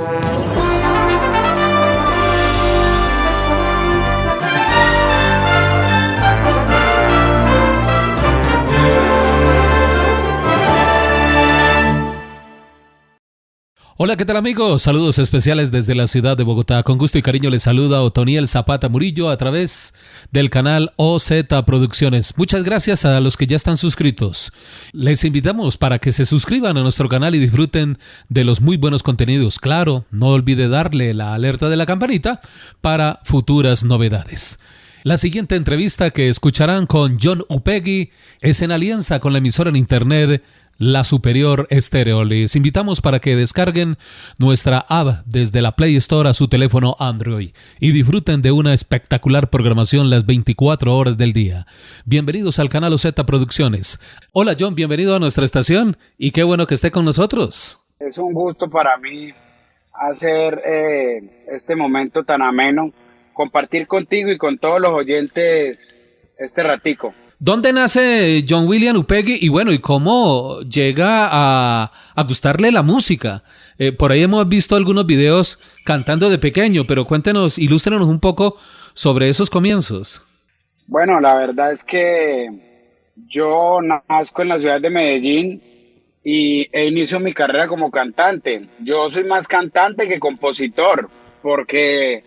Thank you. Hola, ¿qué tal amigos? Saludos especiales desde la ciudad de Bogotá. Con gusto y cariño les saluda Otoniel Zapata Murillo a través del canal OZ Producciones. Muchas gracias a los que ya están suscritos. Les invitamos para que se suscriban a nuestro canal y disfruten de los muy buenos contenidos. Claro, no olvide darle la alerta de la campanita para futuras novedades. La siguiente entrevista que escucharán con John Upegui es en alianza con la emisora en internet la Superior Estéreo. Les invitamos para que descarguen nuestra app desde la Play Store a su teléfono Android y disfruten de una espectacular programación las 24 horas del día. Bienvenidos al canal OZ Producciones. Hola John, bienvenido a nuestra estación y qué bueno que esté con nosotros. Es un gusto para mí hacer eh, este momento tan ameno, compartir contigo y con todos los oyentes este ratico. ¿Dónde nace John William Upegui y bueno, y cómo llega a, gustarle la música? Eh, por ahí hemos visto algunos videos cantando de pequeño, pero cuéntenos, ilústrenos un poco sobre esos comienzos. Bueno, la verdad es que yo nazco en la ciudad de Medellín y e inicio mi carrera como cantante. Yo soy más cantante que compositor, porque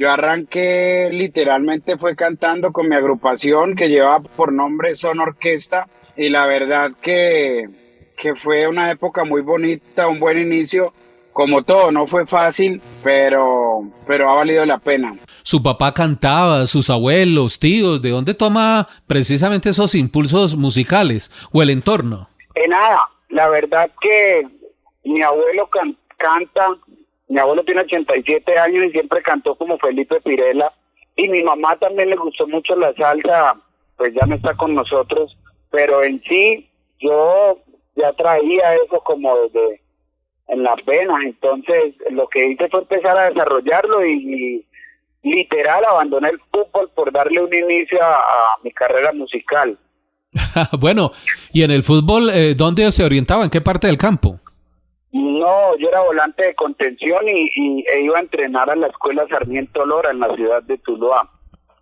yo arranqué literalmente fue cantando con mi agrupación que llevaba por nombre Son Orquesta y la verdad que, que fue una época muy bonita, un buen inicio. Como todo, no fue fácil, pero, pero ha valido la pena. Su papá cantaba, sus abuelos, tíos, ¿de dónde toma precisamente esos impulsos musicales o el entorno? En nada, la verdad que mi abuelo canta, mi abuelo tiene 87 años y siempre cantó como Felipe Pirela. Y mi mamá también le gustó mucho la salsa, pues ya no está con nosotros. Pero en sí, yo ya traía eso como desde en las venas. Entonces, lo que hice fue empezar a desarrollarlo y, literal abandoné el fútbol por darle un inicio a, mi carrera musical. bueno, y en el fútbol, eh, ¿dónde se orientaba? ¿En qué parte del campo? No, yo era volante de contención y, e iba a entrenar a la escuela Sarmiento Lora en la ciudad de Tuluá.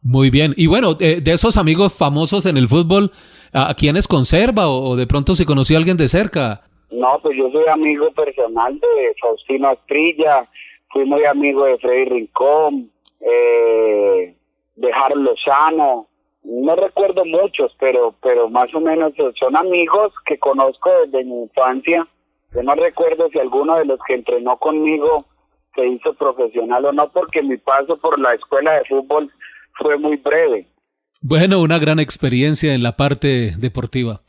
Muy bien. Y bueno, de, esos amigos famosos en el fútbol, ¿a quiénes conserva o, de pronto se conoció a alguien de cerca? No, pues yo soy amigo personal de Faustino Astrilla, fui muy amigo de Freddy Rincón, eh, de Harold Lozano, no recuerdo muchos, pero, pero más o menos son amigos que conozco desde mi infancia yo no recuerdo si alguno de los que entrenó conmigo se hizo profesional o no, porque mi paso por la escuela de fútbol fue muy breve. Bueno, una gran experiencia en la parte deportiva.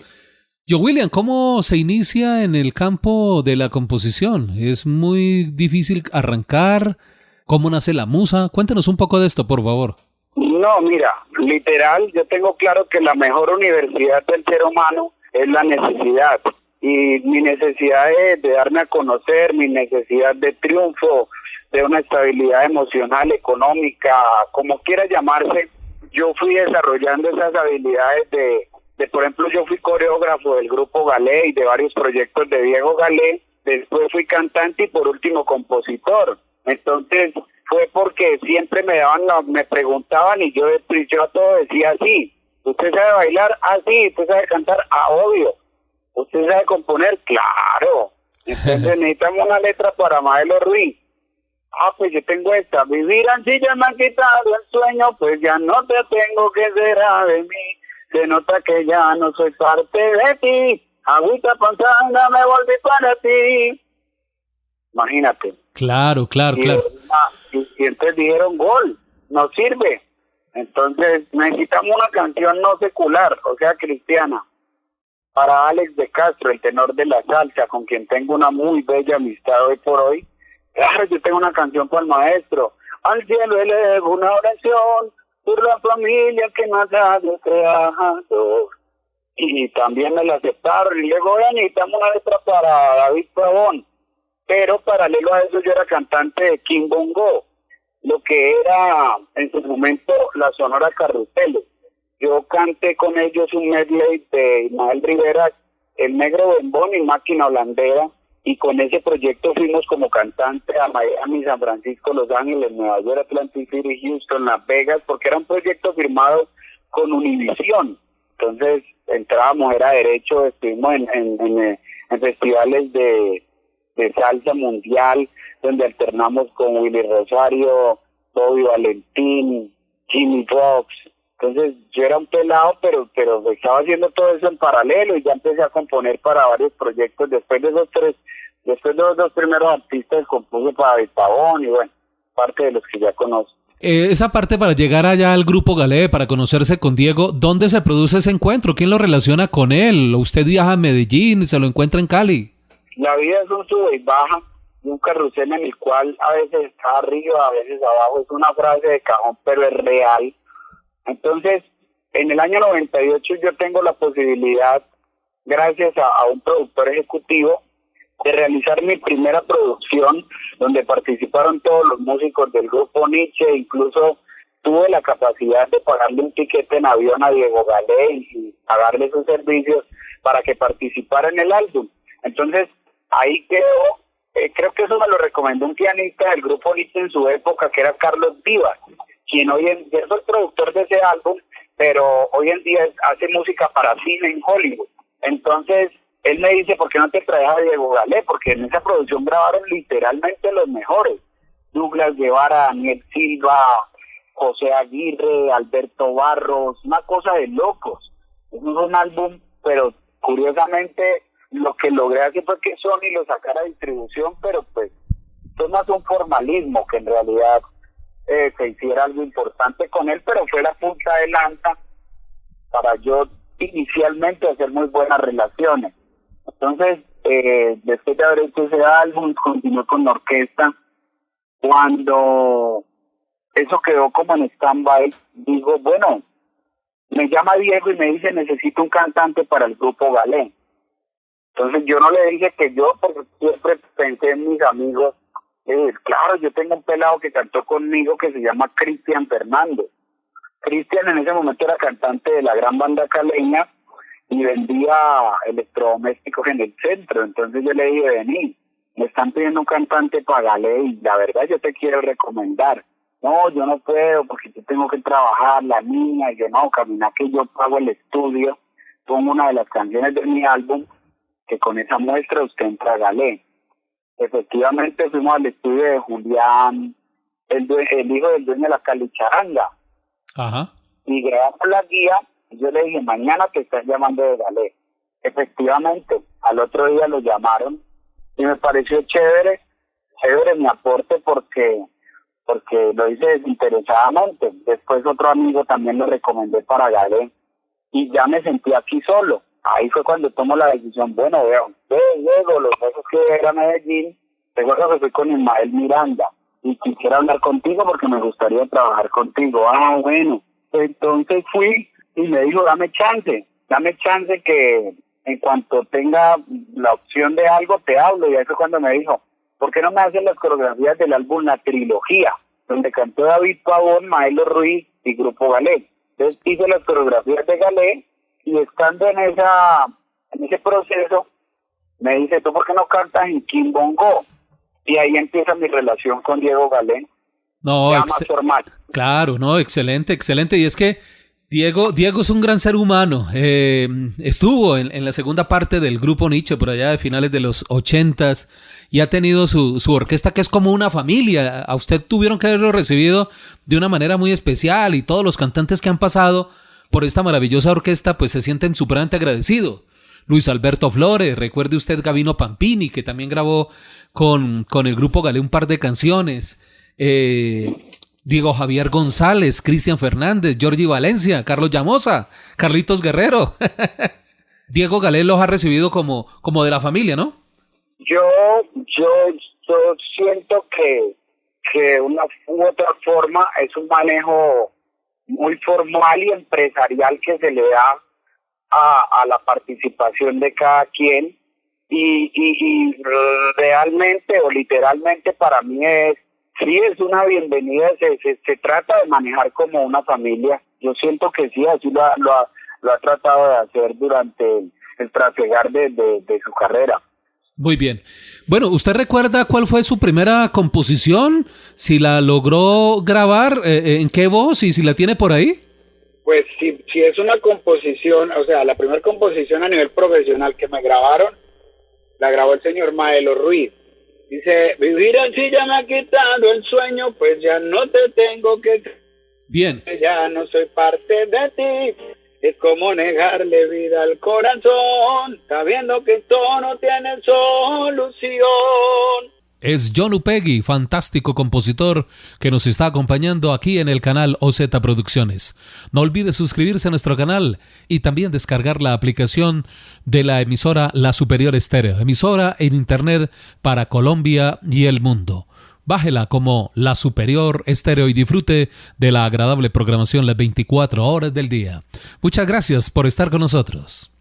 Yo, William, ¿cómo se inicia en el campo de la composición? ¿Es muy difícil arrancar? ¿Cómo nace la musa? Cuéntenos un poco de esto, por favor. No, mira, literal, yo tengo claro que la mejor universidad del ser humano es la necesidad y mi necesidad de, darme a conocer, mi necesidad de triunfo, de una estabilidad emocional, económica, como quiera llamarse, yo fui desarrollando esas habilidades de, de, por ejemplo, yo fui coreógrafo del grupo Galé y de varios proyectos de Diego Galé, después fui cantante y por último compositor. Entonces fue porque siempre me daban, me preguntaban y yo, yo todo decía así, ¿usted sabe bailar? Ah, sí, ¿usted sabe cantar? Ah, obvio. ¿Usted sabe componer? Claro. Entonces necesitamos una letra para Maelo Ruiz. Ah, pues yo tengo esta. Vivir así ya me han quitado el sueño, pues ya no te tengo que será de mí. Se nota que ya no soy parte de ti. Agüita panzanga me volví para ti. Imagínate. Claro, claro, claro. Y, y entonces dijeron gol, no sirve. Entonces necesitamos una canción no secular, o sea, cristiana para Alex de Castro, el tenor de la salsa, con quien tengo una muy bella amistad hoy por hoy. Claro, yo tengo una canción para el maestro. Al cielo elevo una oración por la familia que nos ha creado. Y también me la aceptaron. Y luego, necesitamos una letra para David Pavón. Pero paralelo a eso, yo era cantante de King Bongo, lo que era en su momento la Sonora Carruseles yo canté con ellos un medley de Ismael Rivera, El Negro Bembón y Máquina Holandera, y con ese proyecto fuimos como cantante a Miami, San Francisco, Los Ángeles, Nueva York, Atlantic City, Houston, Las Vegas, porque era un proyecto firmado con Univision. Entonces entrábamos, era derecho, estuvimos en, en, en, festivales de, de salsa mundial, donde alternamos con Willy Rosario, Bobby Valentín, Jimmy Fox. Entonces yo era un pelado, pero pero estaba haciendo todo eso en paralelo y ya empecé a componer para varios proyectos. Después de esos tres, después de los dos primeros artistas compuse para Pavón y bueno, parte de los que ya conozco. Eh, esa parte para llegar allá al grupo Galé, para conocerse con Diego, ¿dónde se produce ese encuentro? ¿Quién lo relaciona con él? ¿Usted viaja a Medellín y se lo encuentra en Cali? La vida es un sube y baja, un carrusel en el cual a veces está arriba, a veces abajo. Es una frase de cajón, pero es real. Entonces, en el año 98 yo tengo la posibilidad, gracias a un productor ejecutivo, de realizar mi primera producción donde participaron todos los músicos del grupo Nietzsche, incluso tuve la capacidad de pagarle un tiquete en avión a Diego Galé y pagarle sus servicios para que participara en el álbum. Entonces, ahí quedó, eh, creo que eso me lo recomendó un pianista del grupo Nietzsche en su época, que era Carlos Vivas, quien hoy en día es el productor de ese álbum, pero hoy en día hace música para cine en Hollywood. Entonces, él me dice, ¿por qué no te traes a Diego Galé? Porque en esa producción grabaron literalmente los mejores. Douglas Guevara, Daniel Silva, José Aguirre, Alberto Barros, una cosa de locos. Es un álbum, pero curiosamente lo que logré hacer fue que Sony lo sacara a distribución, pero pues es más un formalismo que en realidad eh, se hiciera algo importante con él, pero fue la punta de lanza para yo inicialmente hacer muy buenas relaciones. Entonces, eh, después de haber hecho ese álbum, continué con la orquesta. Cuando eso quedó como en stand-by, digo, bueno, me llama Diego y me dice, necesito un cantante para el grupo Galé. Entonces yo no le dije que yo, porque siempre pensé en mis amigos, eh, claro, yo tengo un pelado que cantó conmigo que se llama Cristian Fernández. Cristian en ese momento era cantante de la gran banda caleña y vendía electrodomésticos en el centro. Entonces yo le dije, vení, me están pidiendo un cantante para y la verdad yo te quiero recomendar. No, yo no puedo porque yo tengo que trabajar, la niña, y yo no, camina que yo pago el estudio, pongo una de las canciones de mi álbum, que con esa muestra usted entra a Galé. Efectivamente fuimos al estudio de Julián, el, el hijo del dueño de la Calicharanga. Ajá. Y grabamos la guía yo le dije, mañana te están llamando de Galé. Efectivamente, al otro día lo llamaron y me pareció chévere, chévere mi aporte porque porque lo hice desinteresadamente. Después otro amigo también lo recomendé para Galé y ya me sentí aquí solo. Ahí fue cuando tomo la decisión, bueno, veo, luego los besos que era Medellín, recuerdo que fui con Ismael Miranda y quisiera hablar contigo porque me gustaría trabajar contigo. Ah, bueno, entonces fui y me dijo, dame chance, dame chance que en cuanto tenga la opción de algo te hablo. Y ahí fue cuando me dijo, ¿por qué no me hacen las coreografías del álbum La Trilogía? Donde cantó David Pavón, Maelo Ruiz y Grupo Galé. Entonces hice las coreografías de Galé y estando en esa en ese proceso me dice, ¿tú por qué no cantas en Kimbongo? Y ahí empieza mi relación con Diego Galé. No, claro, no, excelente, excelente. Y es que Diego, Diego es un gran ser humano. Eh, estuvo en, la segunda parte del grupo Nietzsche por allá de finales de los ochentas y ha tenido su, su, orquesta que es como una familia. A usted tuvieron que haberlo recibido de una manera muy especial y todos los cantantes que han pasado por esta maravillosa orquesta pues se sienten superante agradecidos. Luis Alberto Flores, recuerde usted Gavino Pampini que también grabó con, con el grupo Galé un par de canciones. Eh, Diego Javier González, Cristian Fernández, Jordi Valencia, Carlos Llamosa, Carlitos Guerrero. Diego Galé los ha recibido como, como de la familia, ¿no? Yo, yo, yo siento que, que una u otra forma es un manejo muy formal y empresarial que se le da a, a la participación de cada quien y, y, y realmente o literalmente para mí es Sí, es una bienvenida, se, se, trata de manejar como una familia. Yo siento que sí, así lo ha, lo ha, lo ha tratado de hacer durante el, trasegar de, de, su carrera. Muy bien. Bueno, ¿usted recuerda cuál fue su primera composición? Si la logró grabar, eh, eh, ¿en qué voz y si la tiene por ahí? Pues si, si es una composición, o sea, la primera composición a nivel profesional que me grabaron, la grabó el señor Maelo Ruiz. Dice, vivir así ya me ha quitado el sueño, pues ya no te tengo que... Bien. Ya no soy parte de ti. Es como negarle vida al corazón, sabiendo que todo no tiene solución. Es John Upegui, fantástico compositor que nos está acompañando aquí en el canal OZ Producciones. No olvide suscribirse a nuestro canal y también descargar la aplicación de la emisora La Superior Estéreo, emisora en Internet para Colombia y el mundo. Bájela como La Superior Estéreo y disfrute de la agradable programación las 24 horas del día. Muchas gracias por estar con nosotros.